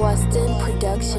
Waston Production.